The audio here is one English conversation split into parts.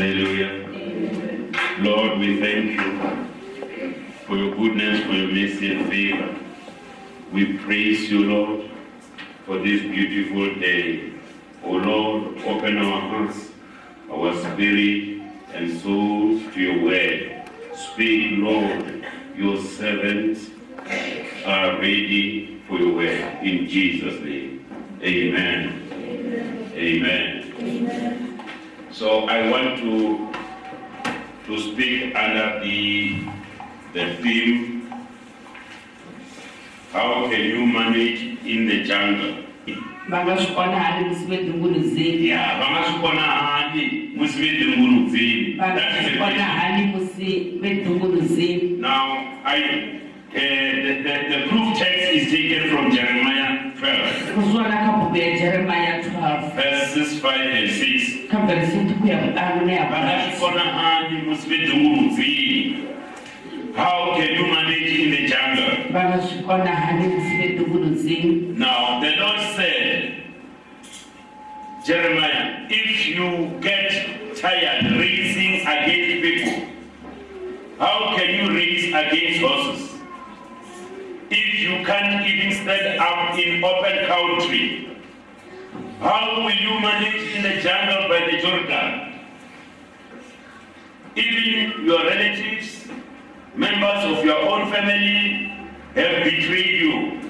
Hallelujah. Lord, we thank you for your goodness, for your mercy and favor. We praise you, Lord, for this beautiful day. Oh Lord, open our hearts, our spirit and souls to your word. Speak, Lord, your servants are ready for your word. In Jesus' name. Amen. Amen. So I want to to speak under the the theme how can you manage in the jungle? Va nga swi kona hani musi vedunguluzeni ya va nga swi kona hani musi vedunguludzini va nga that is swi the kona question. hani musi vedunguluzeni now i uh, the, the, the proof text is taken from jeremiah 12 ku swona ka buku ya jeremaya 12 verses 5 and 6 ka vheresiti ku ya vutanu ya va nga swi vutanu kona vedunguludzini how can you manage in the jungle? Swi kona hani musi vedunguluzeni Now, the Lord said, Jeremiah, if you get tired racing against people, how can you race against horses? If you can't even stand up in open country, how will you manage in the jungle by the Jordan? Even your relatives, members of your own family have betrayed you.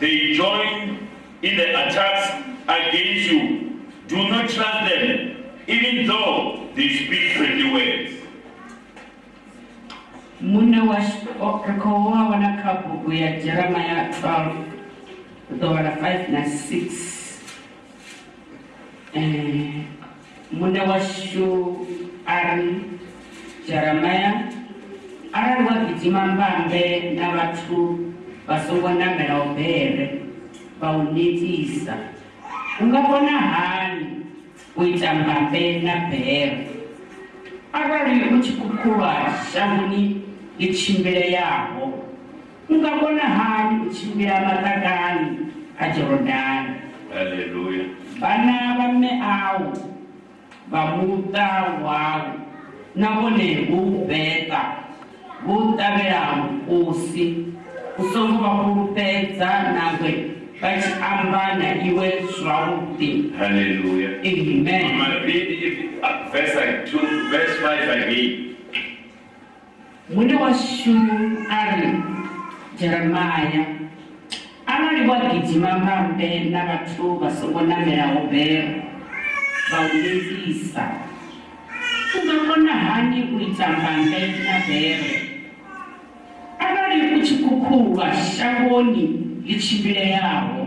They join in the attacks against you. Do not trust them, even though they speak friendly words. mune wa rikhowo wa vona ka buku ya 12 kutovana 5 na 6 Eh, mune wa xu a ri jeremaya arali wa gijima mbambe na vathu va songo namela ubere va u netisa. U nga vona hani u ita mbambe na bere. Arali u tshi khukhulwa shangoni ḽi tshimbileyaho u nga vhona hani u tshimbila maṱakani a jorodani. Hallelujah vana va meawu va muta wawu na vone vubeta vo ṱavhela mukosi u songo vha fhulufhedza nangwe vha tshi amba na iwe zwavhuḓi. Halleluya amen. Mune wa shumi a ri jeremaya namelaho bere vha u netisa u nga kona hani u ita mbambe na bere arali u tshi khukhulwa shangoni ḽi tshimbileyaho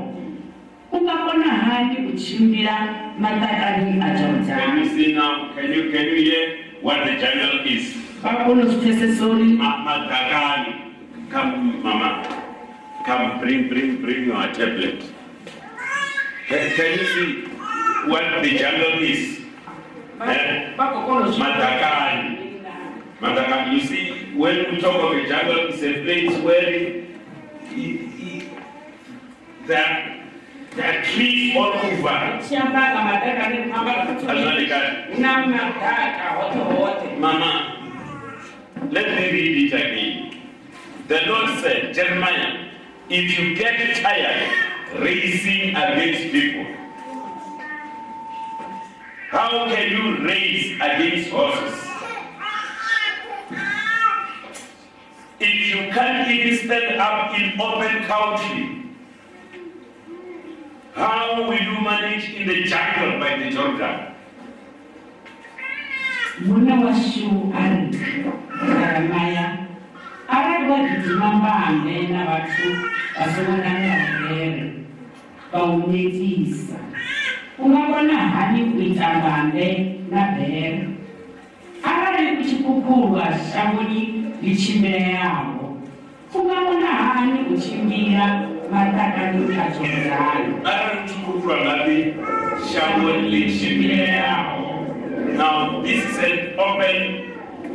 u nga kona hani u tshimbila maṱakani a Can jorodani you see now? Can you can you hear what the jungle is? vha kona u zwi pfesesa uri Ma- Madagani. Come, Mama. Come, bring, bring, bring your tablet. Can, can you see what the jungle is? Eh? Madagani. You see, when we talk of a jungle, it's a place where it, there, there are trees all over. Mama, let me read it again. The Lord said, Jeremiah, if you get tired racing against people, how can you race against horses? If you can't even stand up in open country, how will you manage in the jungle by the Jordan? Muna wa shu ari Jeremiah uh, arali wa mbambe na vhathu vasonana na vhele vha u netisa u nga vhona hani u mbambe na bhere arali u tshi khukhulwa shangoni ḽi tshimbileyaho u nga vhona hani u tshimbila maṱakani a jorodani arikukurwa ngapi shango lichimbileyaho now this is an open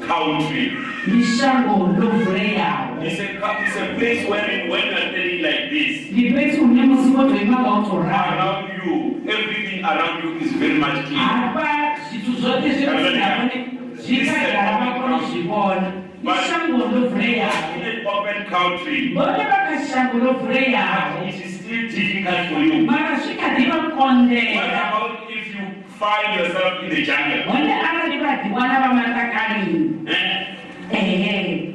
country. Ndi shango ḽo vuleyaho it's a, it's a place where when you're standing like this. Ndi fhethu hune musi wo to ima nga u to ralo around you everything around you is very much clean. Hafha zwithu zwoṱhe zwine Hallelujah. navhone zvikagara vakonozvivona ishango ndovhureyawo in an open country, vone vakashango ndovhureyawo but it is still difficult for you. mara zvikadi What vakondera about if you find yourself in the jungle? vone arati vadhivana vamatakani Eh? ehe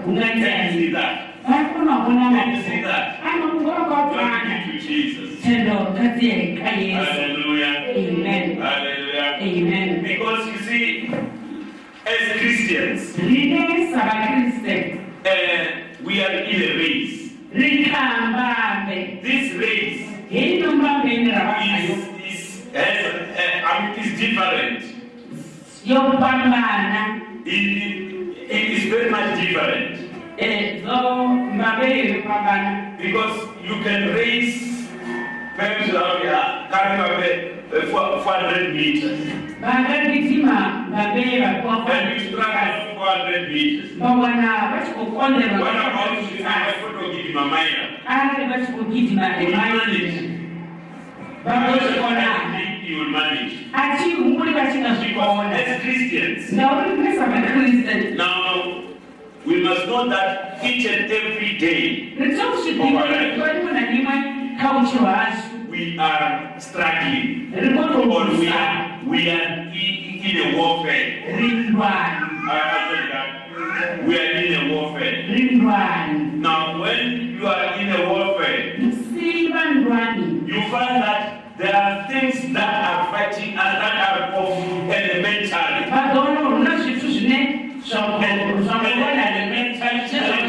Eh? Can you see that? Can you see that? be to Jesus. tendo kadzireka yesu Hallelujah. amen Hallelujah. amen Because you see, as Christians, uh, we are in a race. This race hino mbambeni ravanayo is, is, has, uh, I mean, is different. yopambana It, it is very much different. zo mbambeni yopambana Because you can race perhaps uh, carry a uh, 400 meters. Then you struggle 400 meters. vawana What vachikokonderwa about if I photo give my mind? ari manage. asi muri Because vachingazvikona as Christians, now we must know that each and every day ritokusvipimwe na rimwe kaucho hasu we are struggling. Or we are, we are in, in a warfare. We are in a warfare. Now, when you are in a warfare, you find that there are things that are fighting us that are of elementary. vazoona runa zvithu zvine zvakona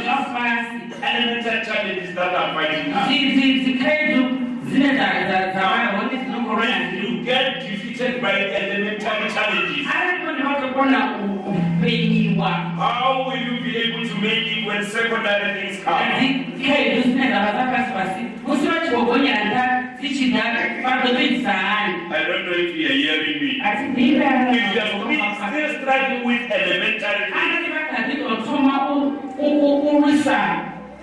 zvafasi Elementary challenges that are fighting us. dzikredu dzine dzavahone dzinokorona When you get defeated by elementary challenges, how will you be able to make it when secondary things come? Dzikredu dzine dzava dzapasi pasi musi vachigogonyera nda dzichida vazotoitisa hani I don't know if you are hearing me. asi If you are ndingaa still struggling with elementary things, anati vakadzidotoma urwisa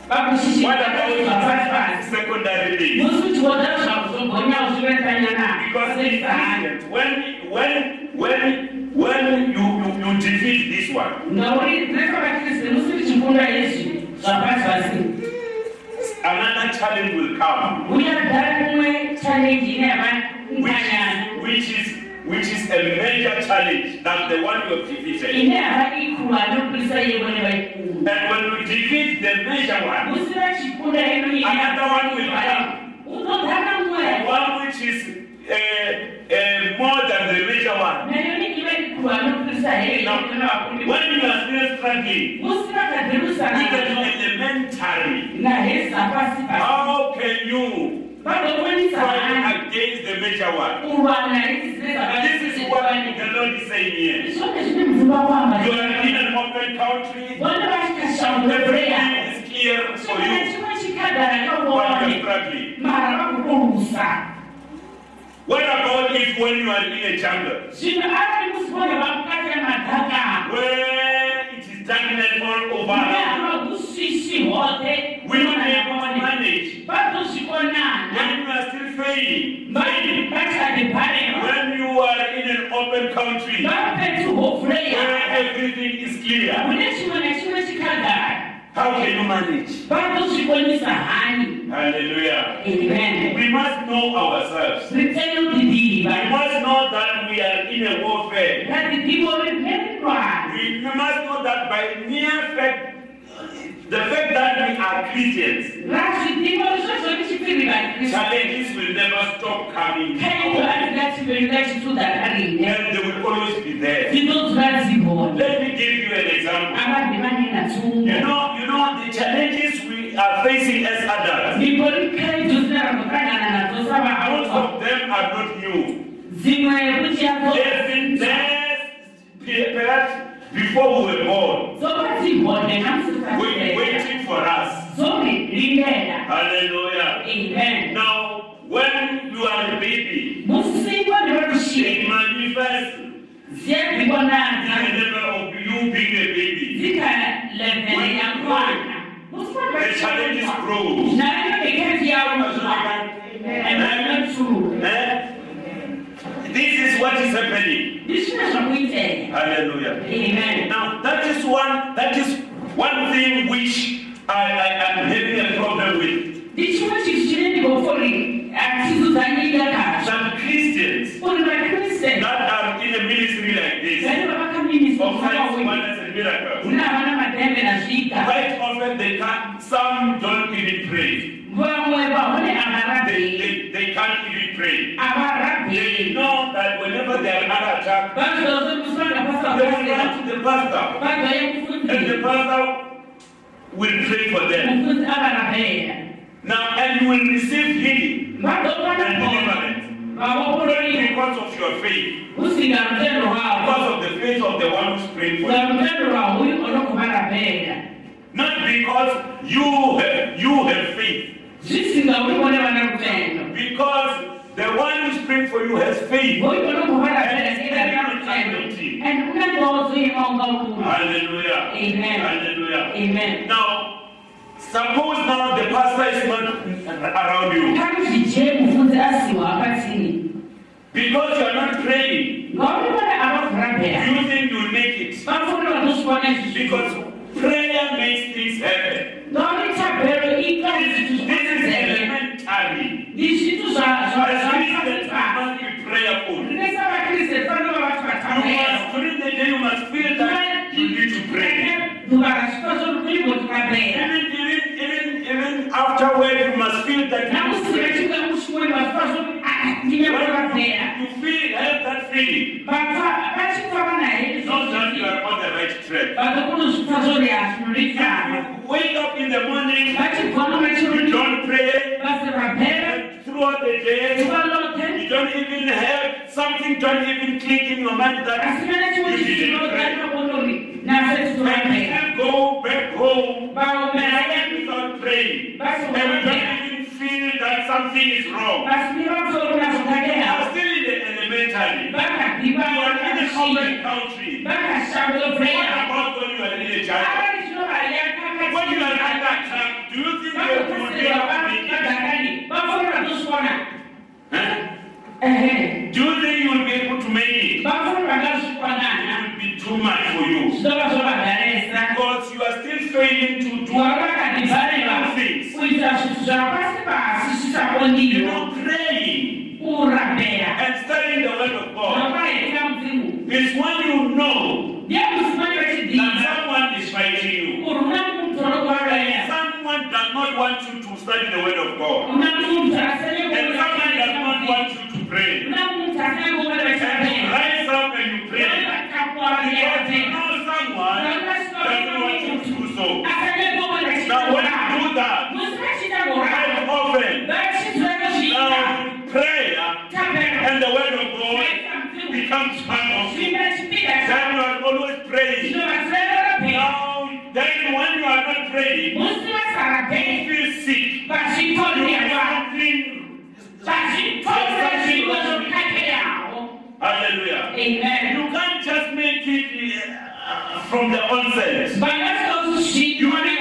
vakushishi what zvapasi about pasi secondary things? musi uchiona zvakuzogonya uchivetanya Because in Christians, when when when when you, you, you defeat this one, another challenge will come, which which is which is a major challenge than the one you have defeated. And when you defeat the major one, Another one will come. one which is uh, uh, more than the major one. Now, when you are still struggling how can you fight against the major one? And this is what the Lord is saying here. zvone zvine mdzimba kwamba You are in an open country, everything is clear for you, but you are kaone struggling. What about if when you are in a jungle, zvino ari musivone vamukatira madhaka where it is darkness all over, havagusisi hote will you be able to manage? When you are still failing, vari pachade bhareva when you are in an open country, where everything is clear, kune chimwe nechimwe chikagara how can you manage? Hallelujah. amen We must know ourselves. We must know that we are in a warfare. We must know that by mere fact, the fact that we are Christians, razvidivo izvozvo richipiri vakristu challenges will never stop coming. kaito atingativerika chitudhakarine And they will always be there. Let me give you an example. You know, you know the challenges we are facing as adults. migori kaidzo dzinarambokanana nadzo Most of them are not new. They've been there perhaps before we were born, wait- waiting for us. Hallelujah. amen. Now, when you are a baby, it manifests. In the level of you being a baby. The challenges grow. nayo bekati yauzwa emanotulu Eh? This is what is happening. Hallelujah. amen Now that is one that is one thing which I, I am having a problem with. ndi chimwe chinthu chine ndikofori atizuzanyika kacho Some Christians that are in a ministry like this of signs, wonders, and miracles. kuna vana madhembe na Quite often they can't. Some don't even pray. They, they, they can't even pray. They know that whenever they are under attack, they will run to the pastor, and the pastor will pray for them. Now, and you will receive healing and deliverance because of your faith, because of the faith of the one who's praying for you. rutendo rwahuyu onokuvarabheya Not because you have you have faith, zvisingaurivone vana rutendo because the one who's praying for you has faith. huyu onokuvarabheya rutendo and unangozoimaunga ukuru Hallelujah. Amen. Hallelujah. amen Now, suppose now the pastor is not around you kanuzvije mufundisi asiwa apatsini because you are not praying. ngauri vana Do avavhurabheya you think you'll make it? vafundi vanoswana izvizvi Because prayer makes things happen. You must must, during the day, you must feel that you need to pray. Even, even, even, even afterward, you must feel that you need to pray. you feel, have that feeling, know that you are on the right track. wake up in the morning, vachigona you machiruri don't pray, vasi vabhera and throughout the day, you don't even have something, don't even click in your mind that you. And vabhera you go back home without praying. And you vabhera don't even feel that something is wrong. You are still in the elementary. You are in a foreign country. What about when you are in a jungle? avani zvinovariya When you are under attack, do you think they will be able to make it? vakagakani vafoni vatoswana Huh? ehe Do you think you will be able to make it? vafoni It vangazvikwanana will be too much for you. zvinova zvovadharesa Because you are still failing to do vari vakadhibhaneva things. kuita zvinhu zvapasi pasi You zvisakondiwa know, praying kurabhera and studying the word of God zvakaita mudzimu is when you know ndemusimani that vechidzidza someone is fighting you. kuri una mutoro kuvaroya Someone does not want you to study the word of God. una munhu And someone does not asene want you to pray. una munhu asene kuvara And you vechirabhera rise up and you pray. Because you know someone doesn't want you to do so. Now when you do that, quite often, now prayer and the word of God becomes part of you. Then you are always praying. Now, then when you are not praying, you feel sick. You are something. Hallelujah. You can't just make it uh, from the onset. You need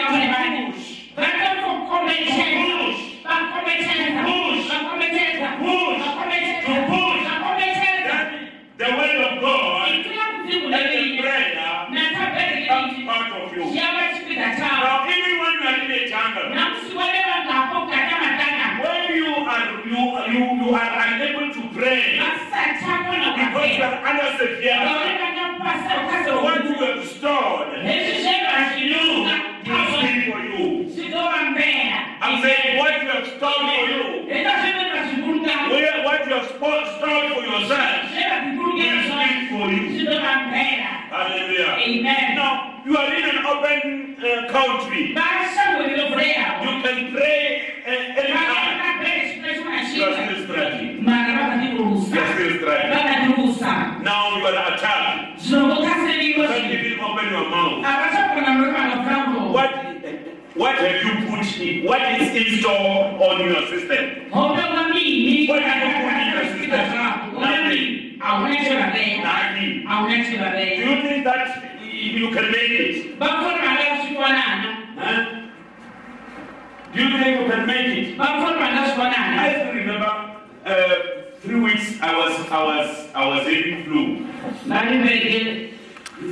to push. Then the word of God and the prayer becomes part of you. Now, even when you are in a jungle, when you are you you you are unable to pray because you are under severe so what you have stored you will speak for you. I'm saying what you have stored for you, where what you have stored stored for yourself will speak for you. Hallelujah. Amen. Now you are in an open uh, country. You can pray uh, anytime. You are still struggling. You are still struggling. vakatirusa Now you are attacked. zvinongokasira You can't even open your mouth. havachakona muri vanoframbo What what have you put in? What is in store on your system? What have you put in your system? Nothing. hauna chevabea Nothing. hauna Do you think that you can make it? Huh? Do you think you can make it? I still remember uh, three weeks I was I was I was having flu. vari vege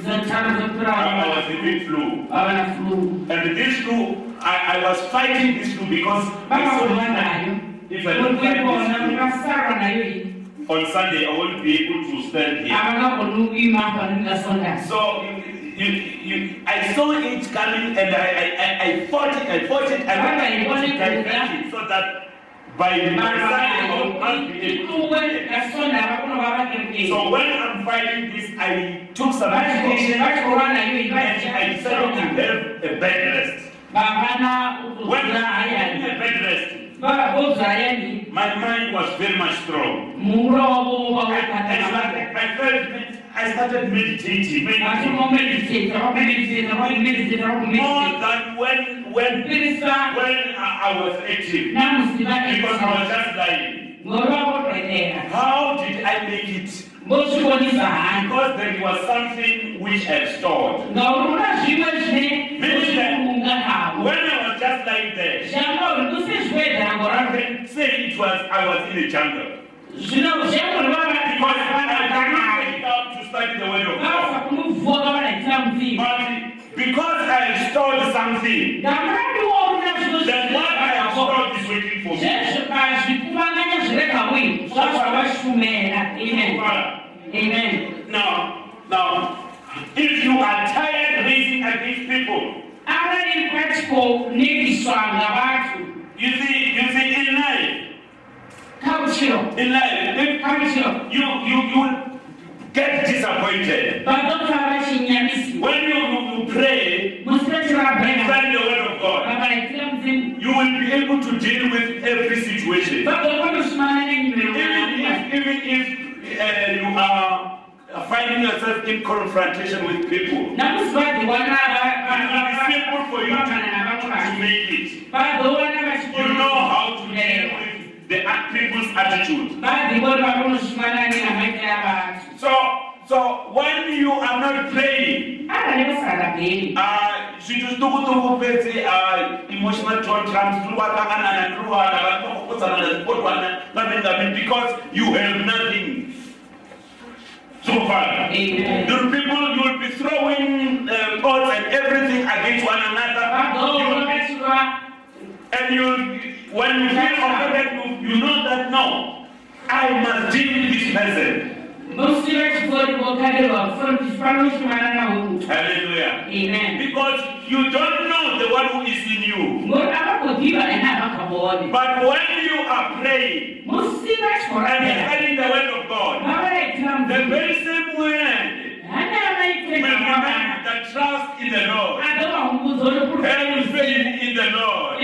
zotharu I was having flu. vava na flu And this flu, I, I was fighting this flu because I vakarova saw if I don't fight this flu, mukasarwa nayo iyi on Sunday I won't be able to stand here. havangagoni kuima paningasonda So you, you, you, I saw it coming and I, I, I, I fought it, I fought it, I wanted to it to it so that by my Sunday I will not be able to ikuwe do it. kasonda vakunova vakerekei So when I'm fighting this, I took some medication and I decided to have a bed rest. Vavana When ukuzura I had hayani a bed rest, vavodzwa hayani my mind was very much strong. muhuro wavo I, I, vaukatana started, I felt, I started meditating, meditating. vachimomediteta vakumediteta vakumediteta More vakumediteta than when, when, pirisa when I I was active. namuziva Because I was just lying. ngoro vavotoendera How did I make it? Because there was something which I stored. When I was just lying there, I can say it was I was in a jungle. Because I cannot wake up to study the word of God. But because I stored something, then what I have stored is waiting for me. Zvekuvanganya zviregawi zvazvavashumera amen. Father, amen. Now, now, if you are tired raising against people, arali patikonegiswa ngavantu you see, you see, in life, in life, if you you you get disappointed. When you you, you pray, musipechirabhena study the word of God. vavaraitira mudzimu You will be able to deal with every situation. Even if even if uh, you are finding yourself in confrontation with people, it be simple for you to, to make it. You know how to deal with the people's attitude. vadhivori vakonosumana nenamaitira vantu So, so when you are not praying, arali vasarabheri uh, zvithu zvitukutuku pedzi uh, emotional tantrums tiri kwakangana nandiri wana vanokokodzana nazvipotwana ngamengamen because you have nothing so far. Amen. The people you will be throwing uh, pots and everything against one another. You will be And you, when you feel offended, you, you know that no, I must deal with this person. Musiva chikori vokarirwa kufanoshumana navo Hallelujah. amen. Because you don't know the one who is in you. ngori avagodhiva ena havakaboni But when you are praying and studying the word of God, the very same word will avaitira the trust in the Lord. faith in the Lord.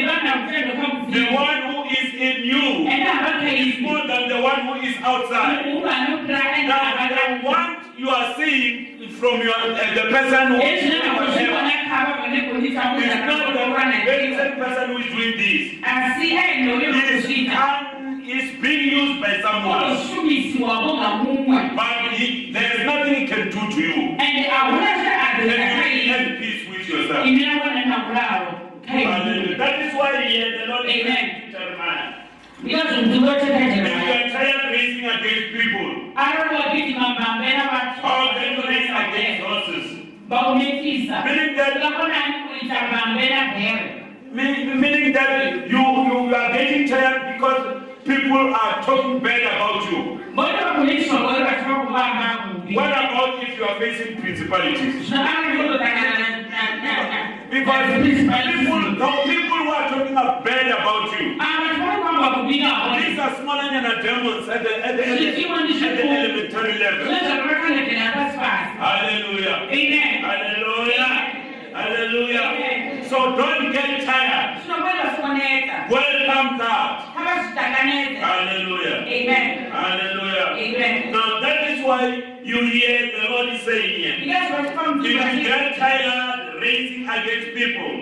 The one who is in you is more than the one who is outside. Now, the one you are seeing from your uh, the person who is doing whatever is not the very same person who is doing this. ainoyo He is, kuzvita un- is being used by someone, ngamumwe but he, there is nothing he can do to you. and you have peace with yourself. nakularo Hallelujah. That is why here the Lord Amen. To Jeremiah, ndiko zvinzvimbo you are tired raising against people, arikuwapiti mambambena how can you raise against horses? vakumekisa Meaning that ukakonani kuita mbambena Meaning, meaning that you, you are getting tired because people are talking bad about you. mbona vakumekiswa ngori vachiva kuvamba kubi What about if you are facing principalities? Because people, people who are talking bad about you, ava tinokwamba kubika these are smaller than demons at the, at the, at the, Zvichimwe at the ndizvikuru. elementary level. zvezvakavakanekera pasi pasi Hallelujah. amen Hallelujah. Hallelujah. So don't get tired. Welcome that. kavazvitakanedza Hallelujah. amen Hallelujah. amen Now that is why you hear the Lord is saying here. If you get tired raising against people,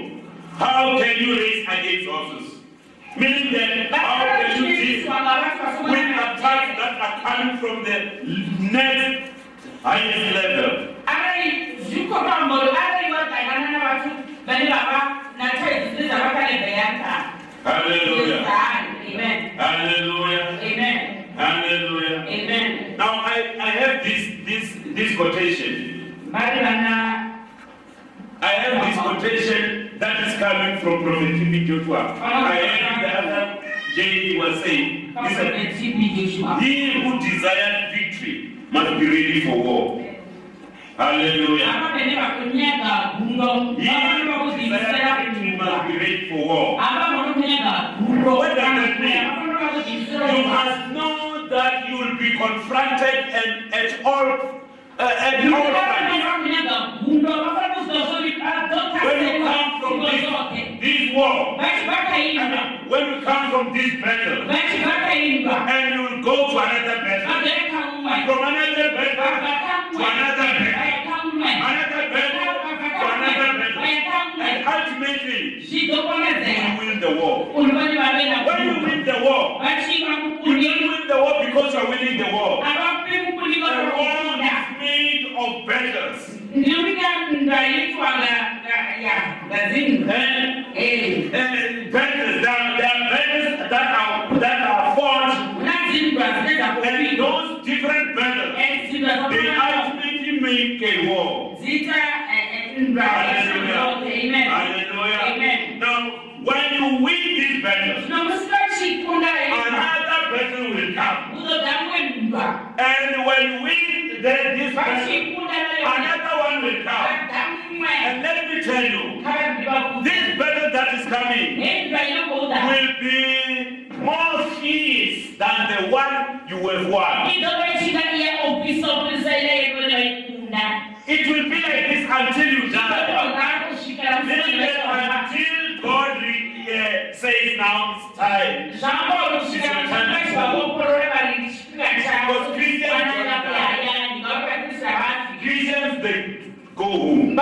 how can you raise against others? Meaning that can you deal with attacks that are coming from the next highest level? ari zvikopamboro ari vatangana navatu vane vava nataidzi dzezvavakanebheyanta Hallelujah. amen Hallelujah. amen Hallelujah. amen Now I, I have this this this quotation. I have this quotation that is coming from Prophet. Joshua. I heard the other day was saying, he said, He who desires victory must be ready for war. Hallelujah. ava vene vakunyaga gundo He vafanira who kudzivisira desires victory must be ready for war. ava vano kunyaga gundo What does that mean? vafanira kudzivisira You must know that you will be confronted and at all uh, at all times. War, when we come from this battle, and you will go to another battle, from another battle to another battle, another battle to another battle, and ultimately you win the war. When you win the war, you didn't win the war because you are winning the war. The war is made of battles. And, and battles, there are, there are battles that are, that are fought, and those different battles, they ultimately make a war. Hallelujah. Hallelujah. Now, when you win these battles, another battle will come. And when you win the, this battle, another one will come. And let me tell you, this battle that is coming will be more fierce than the one you have won. It will be like this until you die. Listen, until God re- uh, says time. Christians, they go home.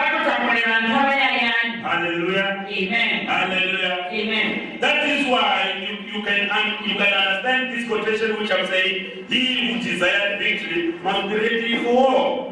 Hallelujah. Amen. Hallelujah. Amen. That is why you, you can you can understand this quotation which I'm saying. He who desires victory must be ready for war.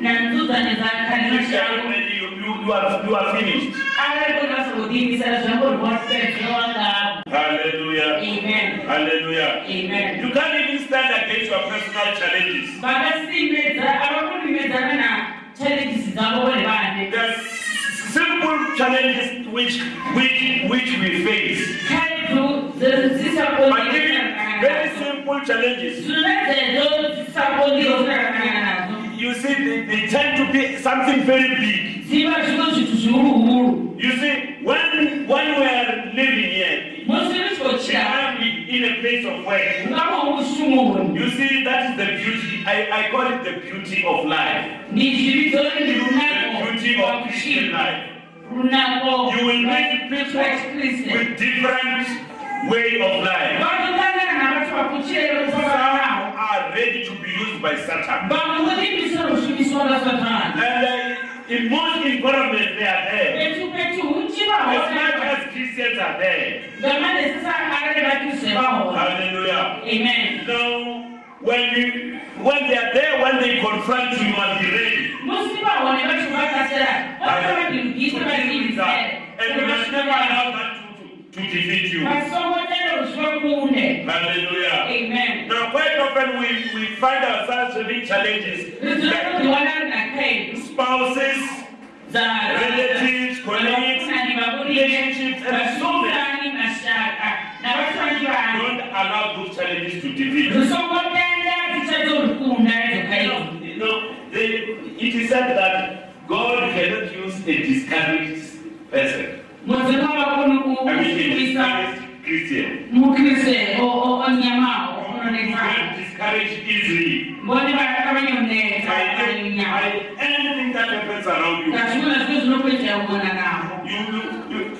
you are you, you, you, are, you are finished. Hallelujah. amen Hallelujah. amen You can't even stand against your personal challenges. vakasimedza avakunimedzana nachallenges dzavo vari vane There's simple challenges which, which, which we face. But even very simple challenges, they, they tend to be something very big. You see, when, when we are living here, musi richikochira in a place of work, you see, that is the beauty. I, I call it the beauty of life. The beauty of Christian life. You will meet people with different way of life. Some are ready to be used by Satan. And uh, in most environments they are there. As much as Christians are there. Hallelujah. amen Now, when you when they are there, when they confront you, you must be ready. And you must never allow that to, defeat you. vasongotenda ruziva kuunde Hallelujah. amen Now, quite often we, we find ourselves having challenges. Like spouses, relatives, colleagues, relationships, and so many. vasungani mashaka navatangi vanhu Don't allow those challenges to defeat you. dzokaidu You know, they, it is said that God cannot use a discouraged person. Mudzimu vakoni I mean, a kushumisa discouraged Christian. You unonetsana get discouraged easily. By, anything that happens around you. ngazvimwe zviro zvinokuitira kumona navo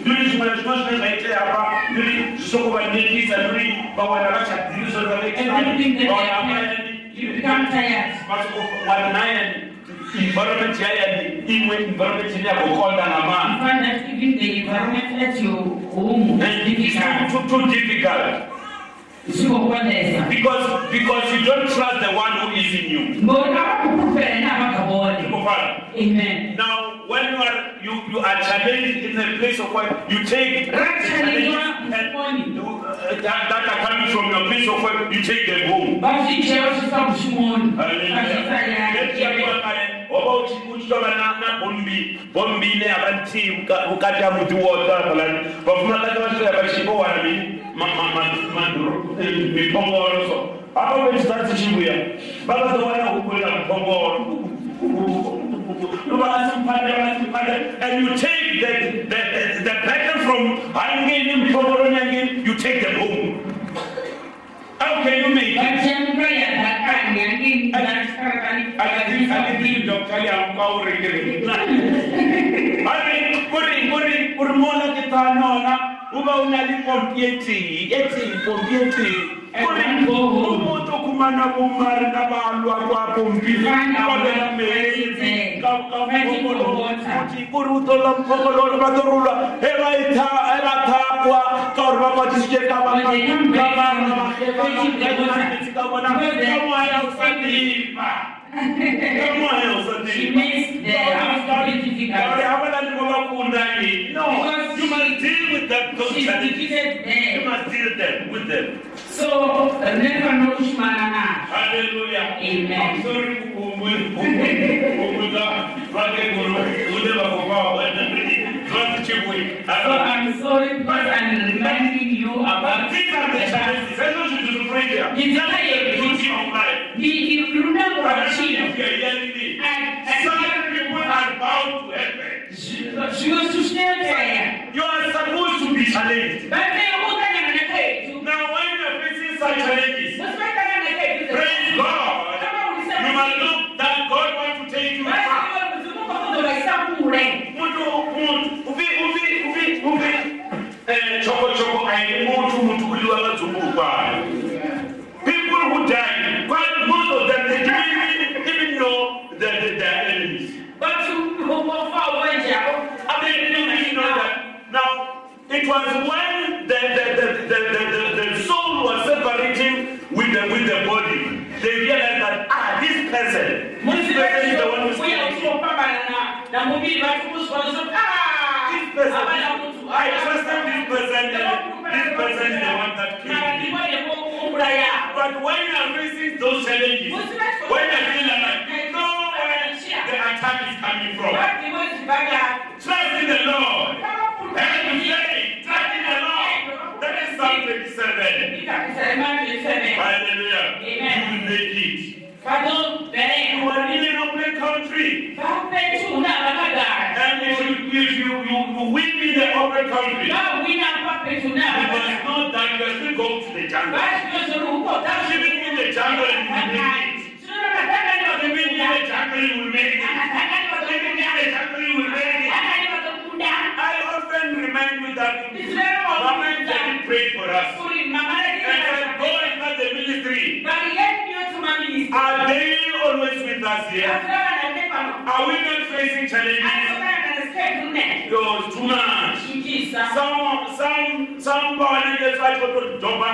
ndiri zvimwe zvino zvine zvaitea apa ndiri zvisokuvanyekisa ndiri vawana everything that they have, you become tired environment yayo imwe environment ine yakukonda You ngamandla find that even the environment at your home is and it's difficult. too, too difficult. Zvinokwanisa. because because you don't trust the one who is in you Ngoni avakukupera navakabone. Ndikufana. Amen. now when you are you you are challenged in a place of work you take and mufoni. uh, that, that are coming from your place of work you take them home kushimoni. oba uchitova nabhombi bhombi neyavanti ukati amuti wotakalani vafumakati vasvika vachibowana mipongoro so apa vechizati chibuya vakazowana kukwira mupongoro and you take the, the, the, the pattern from hanging mupongoro nyangeni you take them home. How can you make it? Vachemura yadhakanya ngini akati dr yamkaurikiri ari kuri kuri kuri mona kitanona uba unali pompi yetihi yetihi pompi yetihi kuri umuntu kumana bomare na baalwa kwa pompiabela metsi kore o tlola mphokololo ba torolwa e ba thapwa ka gore ba batisitse ka baaaaaaetsi ka bona ka moya o sadima vakwatisijeka kamoya usadima kamoya She makes the very difficult. no. You must deal with that those She's challenges defeated you must deal them with them. So, never know kushimana nazo. hallelujah. Amen. i'm sorry kukumbudza vakeguru une vakovawa zvatichibui So I'm sorry because I'm reminding you about the challenges. You do to pray there. It's That's the beauty of life. The Irunda But I think Kurachino. if you're hearing me, And some people are bound to heaven. You are supposed to be challenged. Now, when you're facing such challenges, praise God. You must look that God wants to take you far. vaisa kure Muntu, muntu, uvi, uvi, uvi, uvi. Eh, choko choko aini muntu, muntu uliwa vadzungukwa. People who died, quite most of them, they didn't even, even know that they, they are enemies. vatuvofa wenjavo I mean, you didn't know that. Now, it was when the, the, the, the, the, the, the soul was separating with the, with the body, they realized that, ah, this person, this person is the one who's uya killing me. uchopambana namuviri vatikuzwa This person, I trusted this person, and this person is the one that killed me. ndivonekuuraya But when you are facing those challenges, when you feel like you know where the attack is coming from, trust in the Lord. And faith, trust in the Lord. That is Psalm 27. Hallelujah. Amen. You will make it. You are in an open country. And if you, if you, you, you win in the open country, you must know that you are still going to the jungle. Living in the jungle, you will make it. Living in the jungle, will make it. Living in the jungle, will make it. I often remind you that Mama and Daddy prayed for us. And said, go and start the ministry. Are they always with us here? Are we not facing challenges? Yo, it's too much. Some, some, some vanenge vachotodhomba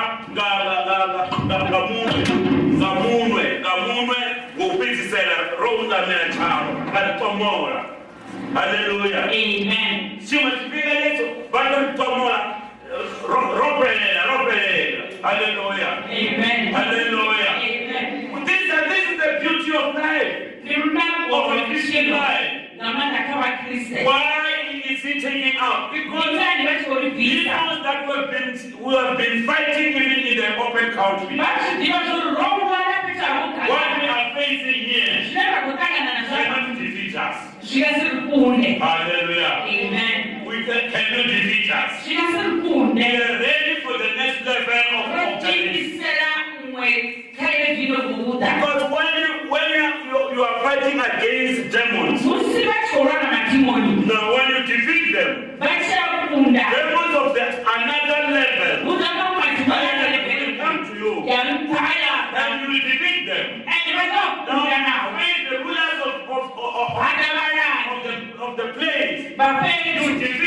ngamunwe ngamunwe ngamunwe ngokupedzisela roungamira chavo vanotomora haleluya chimwe chipinga lecho vanotomora ropelela ropelela haleluya haleluya this, this is the beauty of life. Of a christian life why is he taking out? Because knows that we have been we have been fighting even in the open country. What we are facing here cannot defeat us. Hallelujah. We can, cannot defeat us. We are ready for the next level of, of Because when when you, you, are fighting against demons. Musiba chorana na demoni. Now when you defeat them. Bacha kunda. Demons of the another level. Mudama matiba level. Come to you. Yampaya. And you will defeat them. And you will not. Now fight the rulers of of of, of, of, of the of the place. Bapeni. You defeat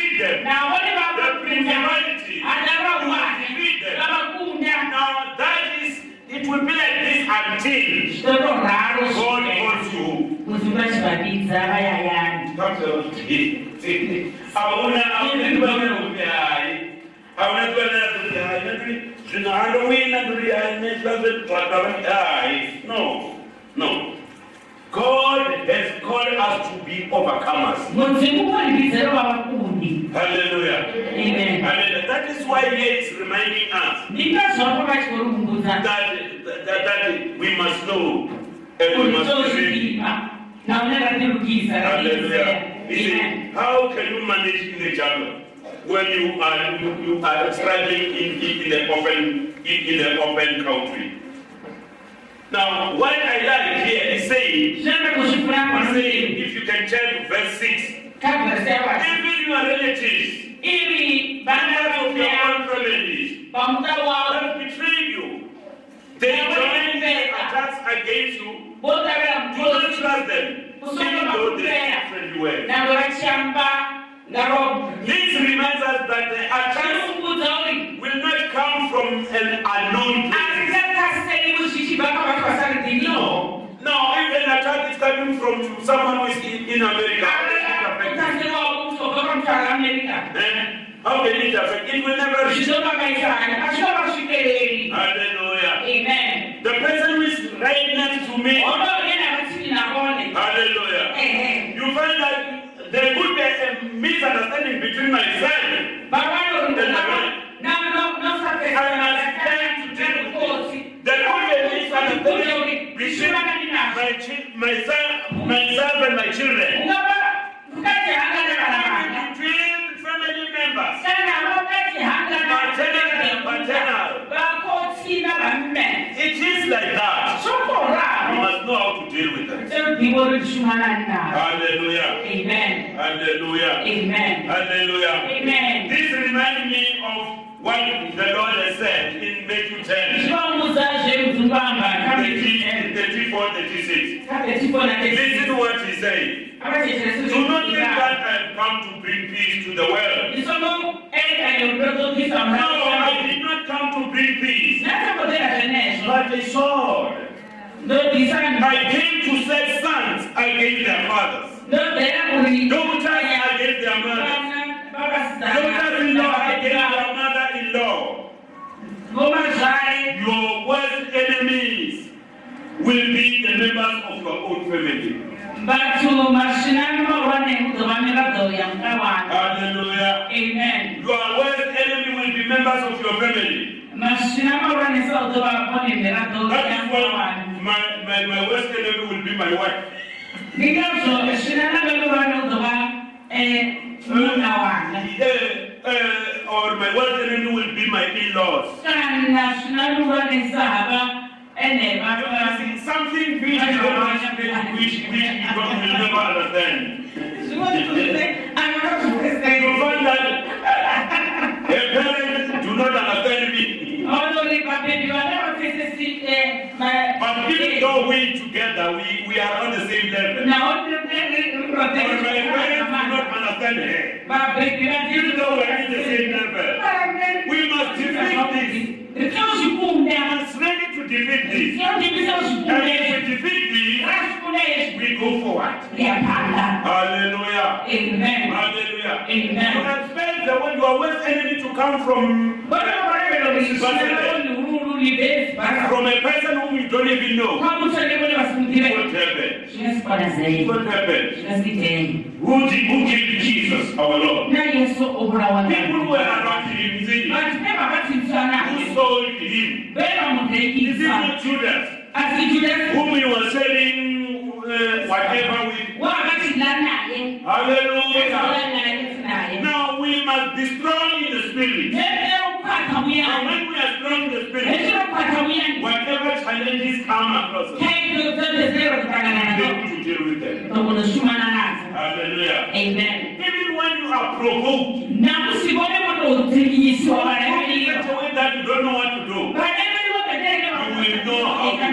13 zvitororaro zone kuti vachivabidza vayayani. Auna auna ndivana kuti hai? Auna ndivana kuti hai? Nanduri zvino handowina nduri hai? Nezvazvetvaga vati hai? No no. God has called us to be overcomers. mudzimu kwanibidzero vavakundi Hallelujah. amen Hallelujah. That is why here it's reminding us that, that, that we must know and we must believe. tozvidipa naunenge ndirukisa Hallelujah. You see, how can you manage in the jungle when you are you, you are struggling in, in, in the open in, in the open country? Now, what I like here is saying, saying if you can check verse 6, kabvaseva even your relatives, members of your own wavo have betrayed you. They join their attacks against you. Do not trust them, even though they different ways. navo vachamba ngaro This reminds us that the attacks uri will not come from an unknown place. From someone who is in, in America, how can it affect you? utasiriwawo kutobva pamutara amerika Eh? How can it affect? It will never reach. Hallelujah. amen The person who is right next to me, onoonena vatini nakone hallelujah. ehe You find that there could be a misunderstanding between my son vavanori There could be a misunderstanding between my, chi- my son, myself and my children. Between family members. It is like that. You must know how to deal with it. Hallelujah. Amen. Hallelujah. Amen. Hallelujah. Amen. This reminds me of what the Lord has said in Matthew 10, Zvinomuudza zverudzungwamba 30, 34, 36. Listen to what he said. Do not think that I have come to bring peace to the world. No, I did not come to bring peace, but a sword. I came to set sons against their fathers, daughters against their mothers, daughters-in-law against their mother-in-law. Your worst enemies will be the members of your own family. Bathu mashinani mahulwane kuzova mirabho yamukawana. Hallelujah. Amen. Your worst enemy will be members of your family. Mashina mahulwane sauzova kone mirabho That is why yamukawana. my, my, my worst enemy will be my wife. Ndingazvo shinana mahulwane kuzova eh, muna wanga. Uh, uh, or my worst enemy will be my in-laws. Kana shinana mahulwane sahaba ene You can see something which, is not- which, which we don't, will never understand. You find that a parent do not understand me. But even though we together, we, we are on the same level. But my parents do not understand her. Even though we are in the same level. We must defeat this. Ready to defeat this. And if we defeat this, we go forward. Hallelujah. Amen. Hallelujah. You Amen. expect the one your worst enemy to come from, from a person whom you don't even know. What happened? What happened? Who, did, who killed Jesus, our Lord? People were around him? Is it not Judas, whom he was selling uh, whatever with? Hallelujah. Now we must be strong in the spirit. And when we are strong in the spirit, whatever challenges come across us, we are able to deal with them. Hallelujah. Amen. Even when you are provoked, in a way that you don't know what to do, you will know how to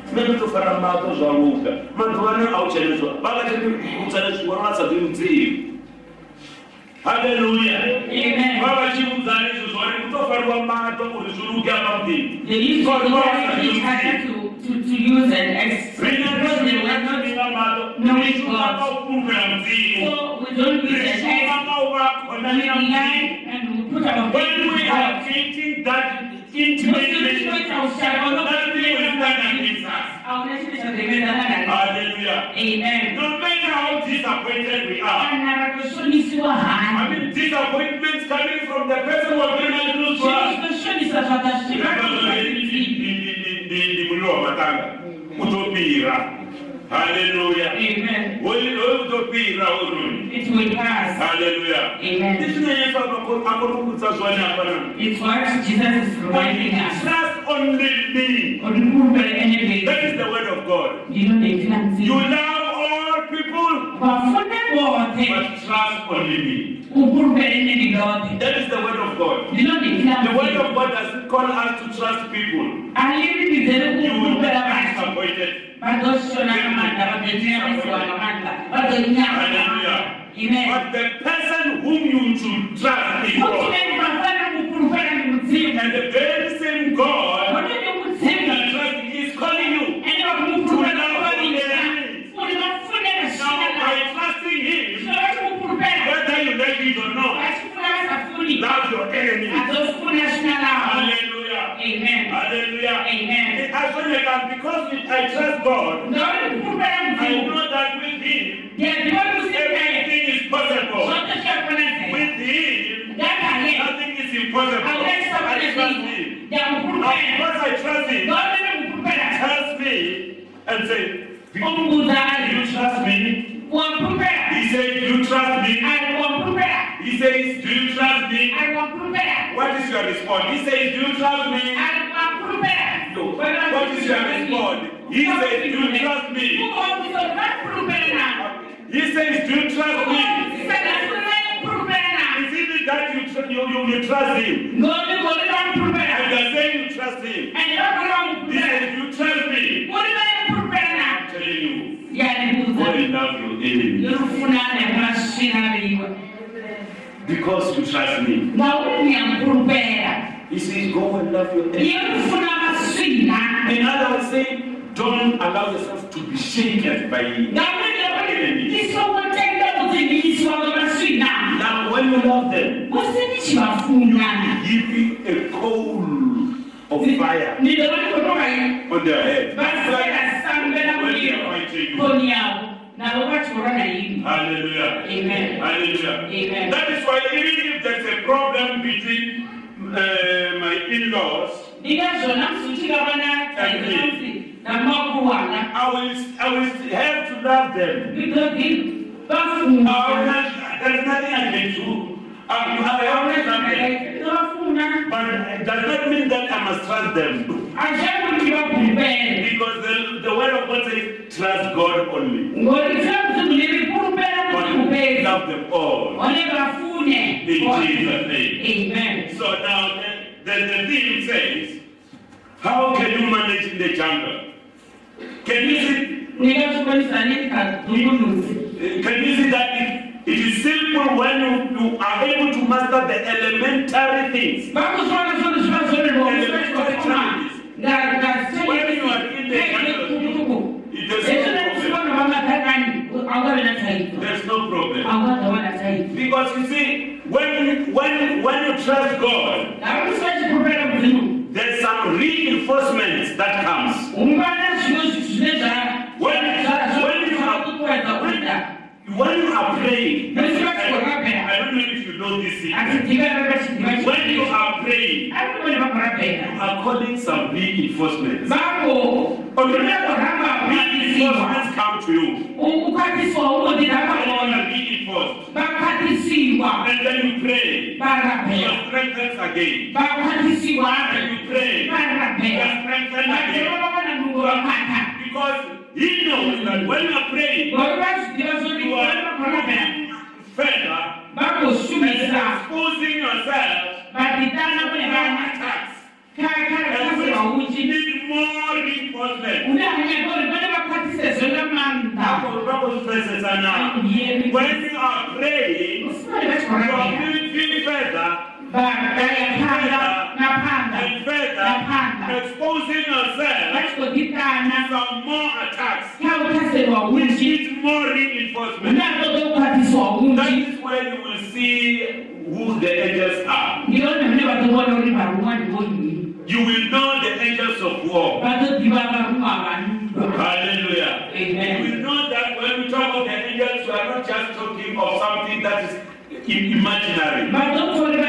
ndiribodzulai vadzoka vati vafamba ine dzine vakutanga nadzo mwari nendotofara mato zvaruka nendotofara mato zvaruka manzovane auchaneswa vakachikutsane vasati mudzivi haleluya. Amen. vavachiudzana izvo zvori kutofarwa mato kuti zviruke apamudini They used to encourage each other to, to, to use and ex- because they were not, knowing God. vakakumbira mudzivi so we don't use and ex- we rely and we put our When we are God. that intimate relationship, nothing will stand Amen. Hallelujah. No matter how disappointed we are, I mean, disappointments coming from the person who has been close to us. Zvinoshonisa zvakasvipa ndi muliro wamatanga utopira haleluya Amen. utopira uruni It will pass. haleluya Amen. ndizvinonyeso akorokudza zvone hapana It's what Jesus is reminding us. trust only me Uri kumbere enemy. that is the word of god you love people vose but trust only me ukumbere enemy lothe. that is the word of god the word of god doesn't call us to trust people you will be disappointed Vazoshona namanda, vazonyamisiwa namanda, vazonyama. hallelujah Amen. But the person whom you should trust is God. Kuti vafana kukumbera ndi mudzimba. And the very same God Kuti ndi whom mudzimba. you trust is calling you. Ende vakumukumbera kuvavinza. Kuti vafune Now, vashina by navo. trusting Him, Zvava kukumbera. whether you like it or not, Vachifuna vasafuni. love your enemy. Hazofuna shina navo. Hallelujah. Amen. Hallelujah. Amen. As when I can, because I trust God, Ndauri kukumbera I mudzimba. know that with Him, Ndiyaziva kuti naye. everything is possible. Zvose zvakakonadzera. With Him, Ndakaye. nothing is impossible. Hauna I trust chisakonadzera. Him. Now, Ndakukumbera. because I trust Him, trust me and say, you trust me? He said, Do you trust me? He says, Do you trust me? What is your response? He says, Do you trust me? No. What is your response? He says, Do you trust me? Kukombiso vakukumbera navo. He says, Do you trust me? Kukombiso vakukumbera navo. Is it that you, you, you, you trust him? Ngoni ngoni vakukumbera. And you're saying you trust him. And He says, Do you trust me? Vakukumbera navo. I'm telling you, Ndiyanibuza. God love your enemy Yorufunana masvina viwe. because you trust me. Ngauri muyakukumbera. He says, Go and love your masvina. In other words, saying, don't allow yourself to be shaken by Ngauri ngauri enemy. isokotenda kudziviswa kwamasvina. Now, when you love them, give a coal of fire on their head. vasera sambela When they muliro are fighting you. koni yavo navo vachiora naimi. Hallelujah. Amen. Hallelujah. Amen. That is why even if there's a problem between uh, my in-laws, Ndikazvona musuchikava nataizi namakuwana. I will, I will have to love them. I will not, there's nothing I can do. I, I have love them. But does not mean that I must trust them. Because the, the word of God says, trust God only. Ngori sakuti mune vikumbera But love them all. In Jesus' name. Amen. So now the, the, the theme says, how can you manage in the jungle? Can you see, can you see that it, is simple when you, you are able to master the elementary things? Zvivazvonerwa musvachivafuma. When you are in the jungle, it is no problem. ezvinazvivona vamatakani aungave nataidzo There's no problem. Because you see, when, when, when you trust God, ngakusi vachikumbera mudzimu there's some reinforcement that comes. ungana zvino zvine When- when you are- zvakukuedza kuita When you are praying, I, Yes, yes. I don't know if you know this secret. atidiva vachidiva When you are praying, arikuvone vakurapera you are calling some reinforcements. vako unokuramba ukwatisiwa Reinforcements come to you. ukwatisiwa unoti When you ndakaona are reinforced, vakwatisiwa and then you pray, you are strengthened again. And you pray, you varapera are strengthened again. vatovavona nungo vamata Because He knows that when you are praying, you are further, and vakoshumisa exposing yourself vaditana kune to vana attacks. kare And kasirwa we uchi need more reinforcement. une anyagori vane vakwatise zvona manda. When you are praying, you are moving further napanda exposing more attacks. where you will see who the angels are. You will know the angels of war. You will know that when we talk of the angels, we are not just talking of something that is imaginary.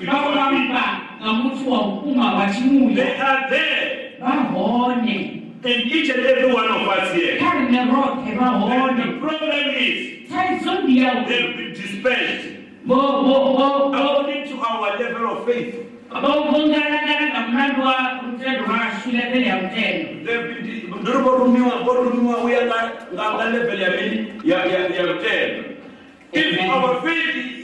Real, real spiritual beings. vakavamba ngamuti waukuma vachimuya They are there. Vahone in each and every one of us here. And the problem is, they've been dispersed. According to our level of faith. ngamulandu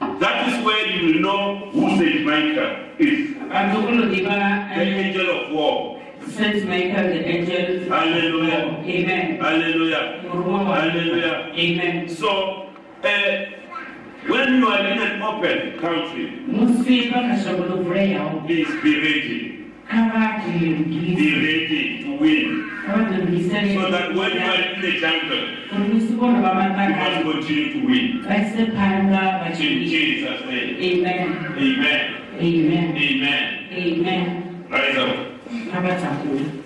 that is where you will know who saint michael is. The angel of war. Saint michael the angel Hallelujah. amen. Hallelujah. Hallelujah. Amen. So uh, when you are in an open country please be ready. Be ready to win so that when you are in the jungle you must continue to win. In jesus name. Amen. Amen. Amen. Amen. Amen. Rise up